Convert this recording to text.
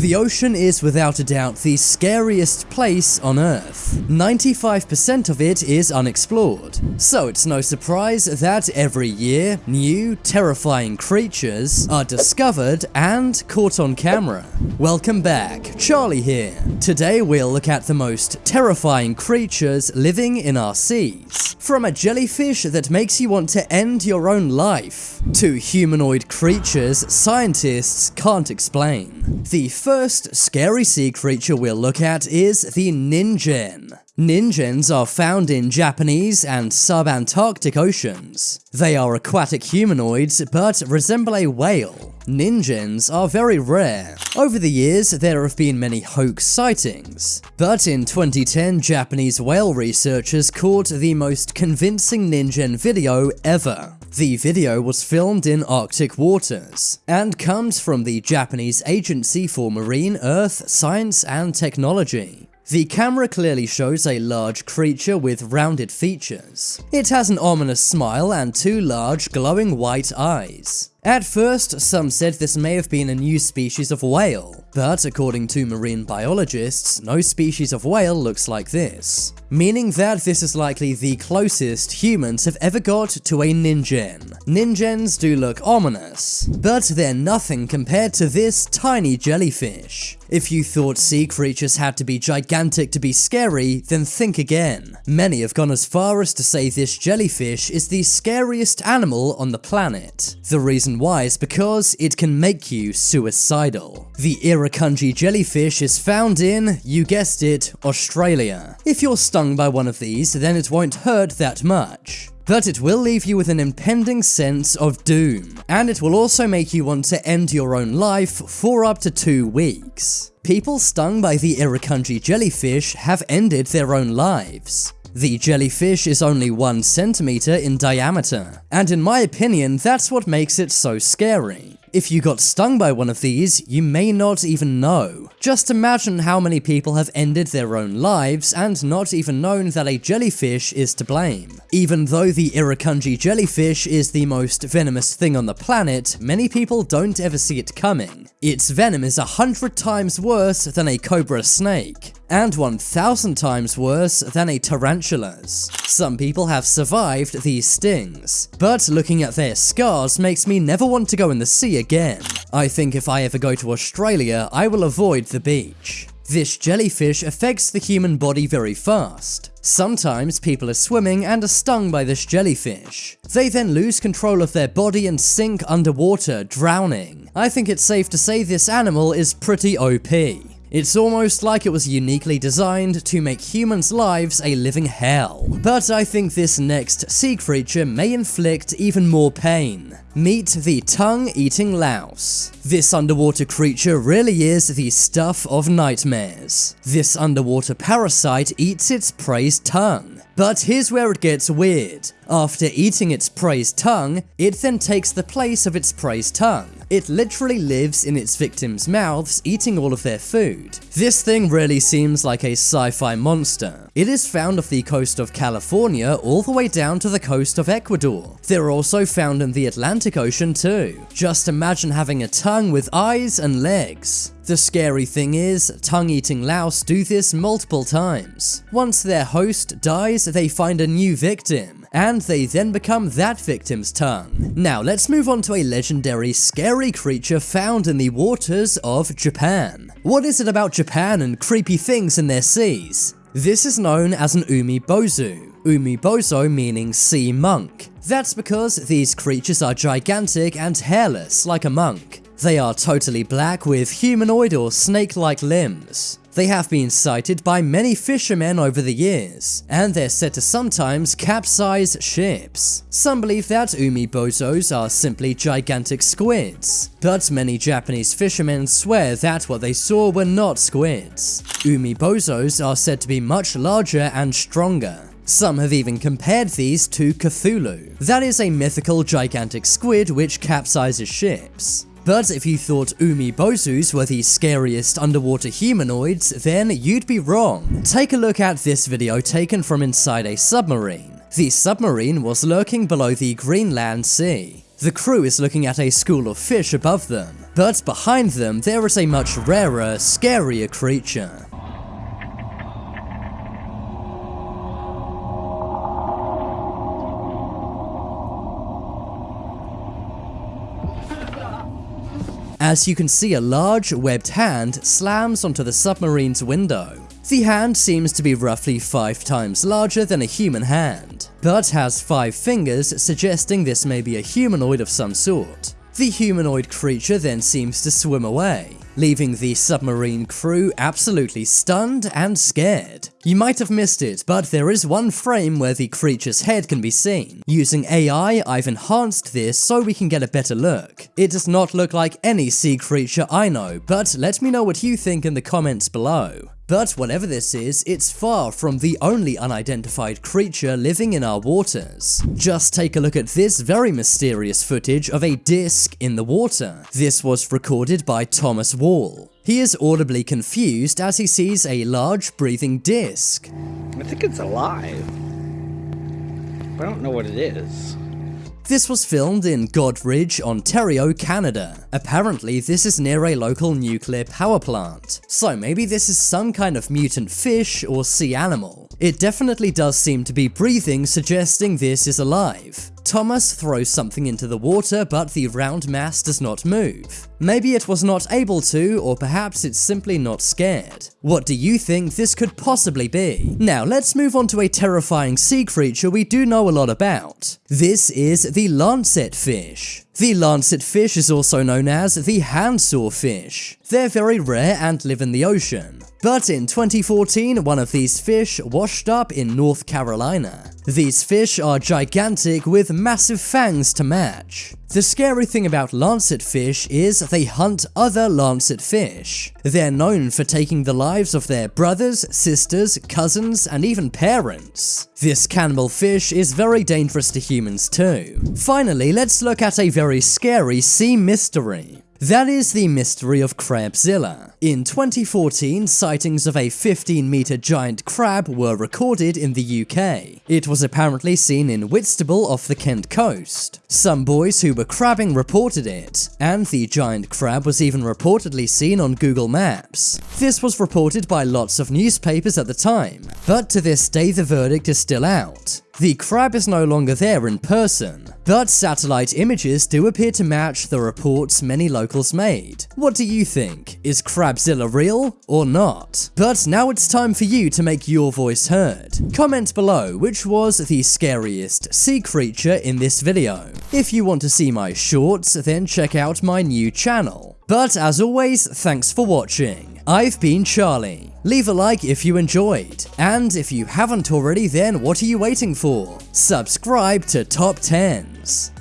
The ocean is without a doubt the scariest place on Earth. 95% of it is unexplored, so it's no surprise that every year new, terrifying creatures are discovered and caught on camera. Welcome back, Charlie here. Today we'll look at the most terrifying creatures living in our seas. From a jellyfish that makes you want to end your own life, to humanoid creatures scientists can't explain. The first scary sea creature we'll look at is the Ningen. Ningens are found in Japanese and subantarctic oceans. They are aquatic humanoids but resemble a whale. Ningens are very rare. Over the years, there have been many hoax sightings, but in 2010, Japanese whale researchers caught the most convincing Ningen video ever. The video was filmed in Arctic waters, and comes from the Japanese Agency for Marine, Earth, Science and Technology. The camera clearly shows a large creature with rounded features. It has an ominous smile and two large glowing white eyes. At first, some said this may have been a new species of whale, but according to marine biologists, no species of whale looks like this, meaning that this is likely the closest humans have ever got to a ningen. Ningens do look ominous, but they're nothing compared to this tiny jellyfish. If you thought sea creatures had to be gigantic to be scary, then think again. Many have gone as far as to say this jellyfish is the scariest animal on the planet. The reason reason because it can make you suicidal. The Irukandji jellyfish is found in, you guessed it, Australia. If you're stung by one of these, then it won't hurt that much but it will leave you with an impending sense of doom, and it will also make you want to end your own life for up to two weeks. People stung by the Irukandji jellyfish have ended their own lives. The jellyfish is only 1 centimeter in diameter, and in my opinion that's what makes it so scary. If you got stung by one of these, you may not even know. Just imagine how many people have ended their own lives and not even known that a jellyfish is to blame. Even though the Irukandji jellyfish is the most venomous thing on the planet, many people don't ever see it coming. Its venom is a hundred times worse than a cobra snake and 1000 times worse than a tarantula's. Some people have survived these stings, but looking at their scars makes me never want to go in the sea again. I think if I ever go to Australia, I will avoid the beach. This jellyfish affects the human body very fast. Sometimes people are swimming and are stung by this jellyfish. They then lose control of their body and sink underwater, drowning. I think it's safe to say this animal is pretty OP. It's almost like it was uniquely designed to make humans' lives a living hell. But I think this next sea creature may inflict even more pain. Meet the tongue-eating louse. This underwater creature really is the stuff of nightmares. This underwater parasite eats its prey's tongue. But here's where it gets weird. After eating its prey's tongue, it then takes the place of its prey's tongue. It literally lives in its victims' mouths, eating all of their food. This thing really seems like a sci-fi monster. It is found off the coast of California all the way down to the coast of Ecuador. They're also found in the Atlantic Ocean too. Just imagine having a tongue with eyes and legs. The scary thing is, tongue-eating louse do this multiple times. Once their host dies, they find a new victim and they then become that victim's tongue. Now let's move on to a legendary scary creature found in the waters of Japan. What is it about Japan and creepy things in their seas? This is known as an umibozu, umibozu meaning sea monk. That's because these creatures are gigantic and hairless like a monk. They are totally black with humanoid or snake-like limbs. They have been sighted by many fishermen over the years, and they're said to sometimes capsize ships. Some believe that umibozos are simply gigantic squids, but many Japanese fishermen swear that what they saw were not squids. Umi Umibozos are said to be much larger and stronger. Some have even compared these to Cthulhu. That is a mythical gigantic squid which capsizes ships. But if you thought Umibozus were the scariest underwater humanoids, then you'd be wrong. Take a look at this video taken from inside a submarine. The submarine was lurking below the Greenland Sea. The crew is looking at a school of fish above them. But behind them, there is a much rarer, scarier creature. As you can see a large, webbed hand slams onto the submarine's window. The hand seems to be roughly 5 times larger than a human hand, but has 5 fingers suggesting this may be a humanoid of some sort. The humanoid creature then seems to swim away, leaving the submarine crew absolutely stunned and scared. You might have missed it, but there is one frame where the creature's head can be seen. Using AI, I've enhanced this so we can get a better look. It does not look like any sea creature I know, but let me know what you think in the comments below. But whatever this is, it's far from the only unidentified creature living in our waters. Just take a look at this very mysterious footage of a disc in the water. This was recorded by Thomas Wall. He is audibly confused as he sees a large breathing disc. I think it's alive. But I don't know what it is. This was filmed in Goderich, Ontario, Canada. Apparently, this is near a local nuclear power plant, so maybe this is some kind of mutant fish or sea animal. It definitely does seem to be breathing, suggesting this is alive. Thomas throws something into the water, but the round mass does not move. Maybe it was not able to, or perhaps it's simply not scared. What do you think this could possibly be? Now let's move on to a terrifying sea creature we do know a lot about. This is the lancet fish. The lancet fish is also known as the handsaw fish. They're very rare and live in the ocean. But in 2014, one of these fish washed up in North Carolina. These fish are gigantic with massive fangs to match. The scary thing about lancet fish is they hunt other lancet fish. They're known for taking the lives of their brothers, sisters, cousins, and even parents. This cannibal fish is very dangerous to humans too. Finally, let's look at a very scary sea mystery. That is the mystery of Crabzilla. In 2014, sightings of a 15 meter giant crab were recorded in the UK. It was apparently seen in Whitstable off the Kent coast. Some boys who were crabbing reported it, and the giant crab was even reportedly seen on Google Maps. This was reported by lots of newspapers at the time, but to this day the verdict is still out. The crab is no longer there in person, but satellite images do appear to match the reports many locals made. What do you think? Is Crabzilla real or not? But now it's time for you to make your voice heard. Comment below which was the scariest sea creature in this video. If you want to see my shorts, then check out my new channel. But as always, thanks for watching. I've been Charlie. Leave a like if you enjoyed. And if you haven't already, then what are you waiting for? Subscribe to Top 10s.